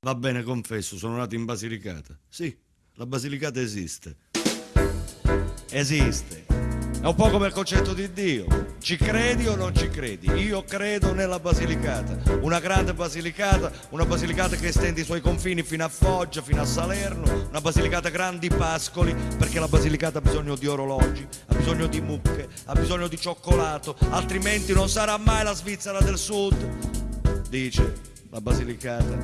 Va bene, confesso, sono nato in Basilicata. Sì, la Basilicata esiste. Esiste. È un po' come il concetto di Dio. Ci credi o non ci credi? Io credo nella Basilicata. Una grande Basilicata, una Basilicata che estende i suoi confini fino a Foggia, fino a Salerno, una Basilicata grandi pascoli, perché la Basilicata ha bisogno di orologi, ha bisogno di mucche, ha bisogno di cioccolato, altrimenti non sarà mai la Svizzera del Sud. Dice la Basilicata.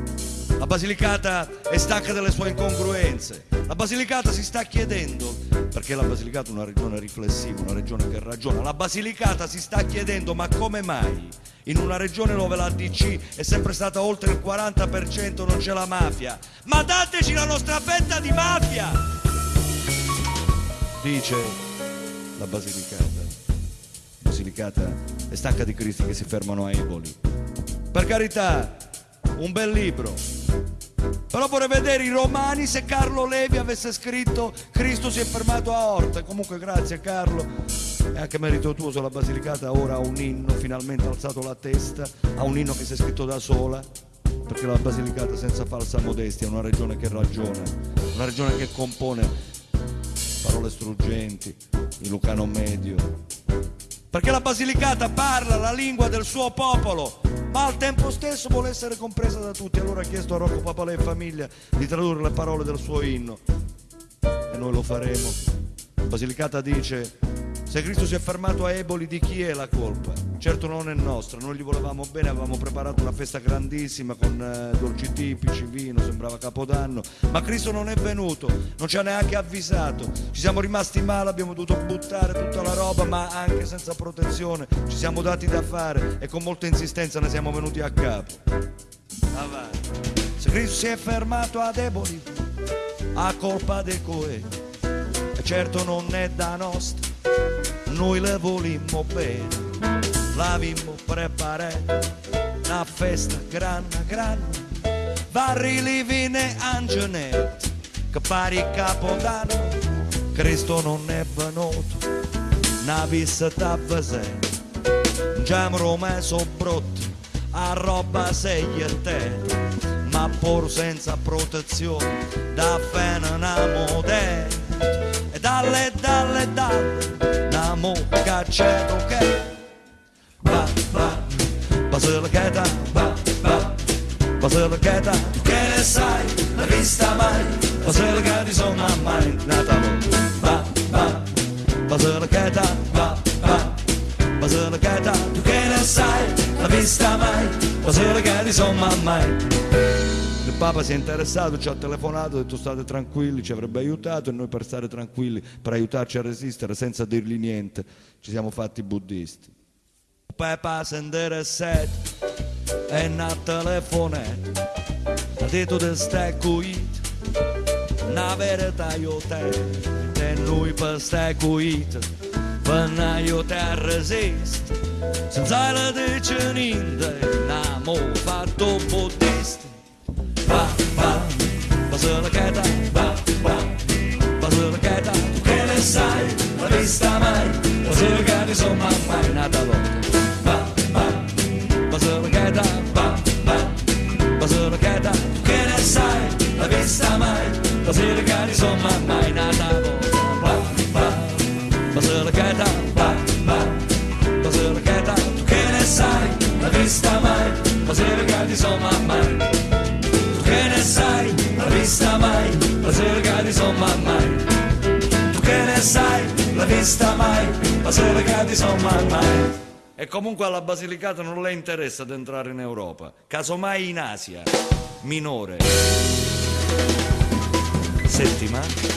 La Basilicata è stanca delle sue incongruenze. La Basilicata si sta chiedendo, perché la Basilicata è una regione riflessiva, una regione che ragiona, la Basilicata si sta chiedendo ma come mai in una regione dove la DC è sempre stata oltre il 40% non c'è la mafia? Ma dateci la nostra fetta di mafia! Dice la Basilicata. La Basilicata è stanca di cristi che si fermano a Eboli. Per carità, un bel libro. Però vorrei vedere i romani se Carlo Levi avesse scritto Cristo si è fermato a Orta. Comunque grazie Carlo, è anche merito tuo sulla Basilicata, ora ha un inno, finalmente ha alzato la testa, ha un inno che si è scritto da sola, perché la Basilicata senza falsa modestia è una regione che ragiona, una regione che compone parole struggenti, il Lucano Medio, perché la Basilicata parla la lingua del suo popolo, ma al tempo stesso vuole essere compresa da tutti. Allora ha chiesto a Rocco Papalè e famiglia di tradurre le parole del suo inno e noi lo faremo. Basilicata dice se Cristo si è fermato a Eboli di chi è la colpa? Certo non è nostra, noi gli volevamo bene, avevamo preparato una festa grandissima con eh, dolci tipici, vino, sembrava Capodanno, ma Cristo non è venuto, non ci ha neanche avvisato, ci siamo rimasti male, abbiamo dovuto buttare tutta la roba, ma anche senza protezione, ci siamo dati da fare e con molta insistenza ne siamo venuti a capo. Avanti. Se Cristo si è fermato ad Eboli, a colpa dei coe, certo non è da nostra noi le volimmo bene, l'avimmo preparato, una festa grande, grande, vari livine angenetti, che pari capodanno, Cristo non è venuto, una visita avvesente, già messo brutto, a roba sei e te, ma pur senza protezione, da fene una modella, e dalle, dalle, dalle, mo cacciato che va va va va Basilicata tu che ne sai? L'hai vista mai? Basilicata insomma mai nata va va Basilicata va va Basilicata tu che ne sai? L'hai vista mai? Basilicata insomma mai il Papa si è interessato, ci ha telefonato, ha detto state tranquilli, ci avrebbe aiutato e noi per stare tranquilli, per aiutarci a resistere senza dirgli niente, ci siamo fatti buddisti. Papa si è interessato e una telefonata, ha detto che stai qui, una verità io e noi per stai qui, per aiutare a resistere, senza la dice niente, abbiamo fatto buddisti mai sai, l'ha vista mai, la sera di somma mai. Tu che ne sai, l'ha vista mai, la sera di somma mai. E comunque alla Basilicata non le interessa ad entrare in Europa, casomai in Asia, minore. Settima